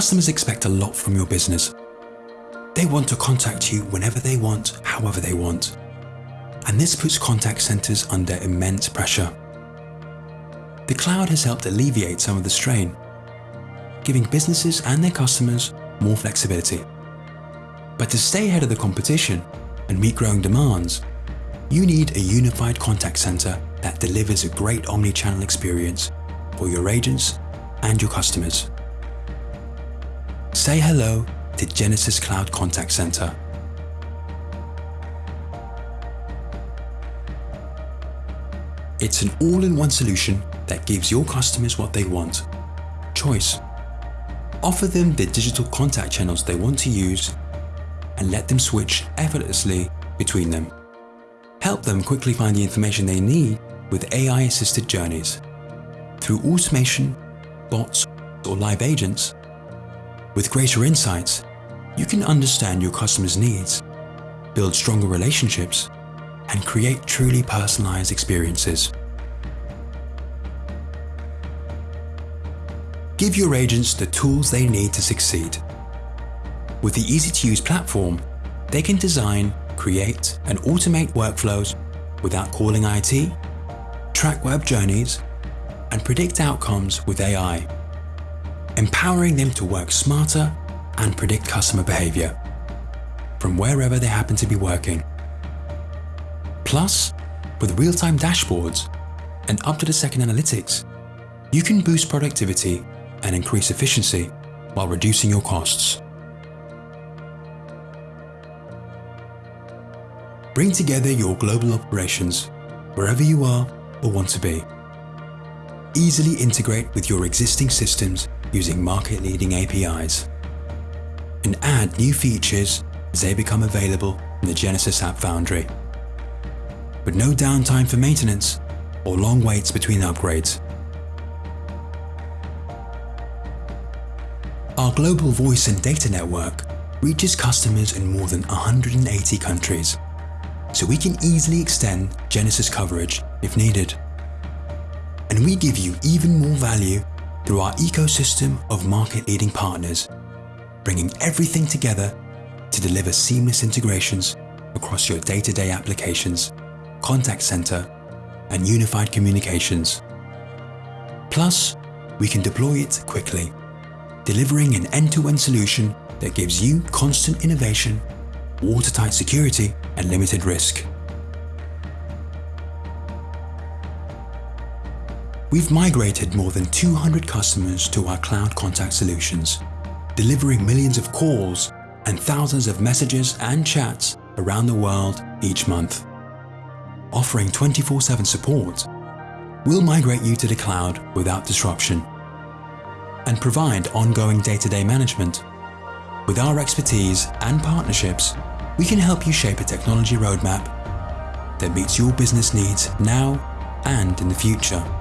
Customers expect a lot from your business. They want to contact you whenever they want, however they want. And this puts contact centers under immense pressure. The cloud has helped alleviate some of the strain, giving businesses and their customers more flexibility. But to stay ahead of the competition and meet growing demands, you need a unified contact center that delivers a great omni-channel experience for your agents and your customers. Say hello to Genesys Cloud Contact Center. It's an all-in-one solution that gives your customers what they want. Choice. Offer them the digital contact channels they want to use and let them switch effortlessly between them. Help them quickly find the information they need with AI-assisted journeys. Through automation, bots or live agents, with greater insights, you can understand your customers' needs, build stronger relationships, and create truly personalized experiences. Give your agents the tools they need to succeed. With the easy-to-use platform, they can design, create, and automate workflows without calling IT, track web journeys, and predict outcomes with AI, empowering them to work smarter and predict customer behavior from wherever they happen to be working. Plus, with real-time dashboards and up-to-the-second analytics, you can boost productivity and increase efficiency while reducing your costs. Bring together your global operations wherever you are or want to be. Easily integrate with your existing systems using market-leading APIs. And add new features as they become available in the Genesys App Foundry. With no downtime for maintenance or long waits between upgrades. Our global voice and data network reaches customers in more than 180 countries, so we can easily extend Genesys coverage if needed. And we give you even more value through our ecosystem of market-leading partners, bringing everything together to deliver seamless integrations across your day-to-day -day applications, contact center, and unified communications. Plus, we can deploy it quickly delivering an end-to-end -end solution that gives you constant innovation, watertight security, and limited risk. We've migrated more than 200 customers to our cloud contact solutions, delivering millions of calls and thousands of messages and chats around the world each month. Offering 24-7 support, we'll migrate you to the cloud without disruption and provide ongoing day-to-day -day management. With our expertise and partnerships, we can help you shape a technology roadmap that meets your business needs now and in the future.